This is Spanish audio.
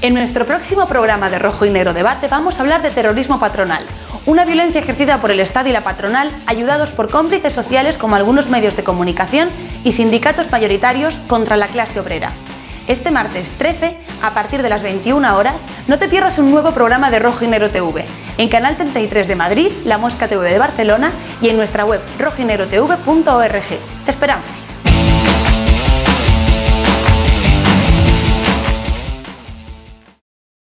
En nuestro próximo programa de Rojo y Negro Debate vamos a hablar de terrorismo patronal, una violencia ejercida por el Estado y la patronal, ayudados por cómplices sociales como algunos medios de comunicación y sindicatos mayoritarios contra la clase obrera. Este martes 13, a partir de las 21 horas, no te pierdas un nuevo programa de Rojo y Negro TV, en Canal 33 de Madrid, La Mosca TV de Barcelona y en nuestra web rojinegrotv.org. Te esperamos.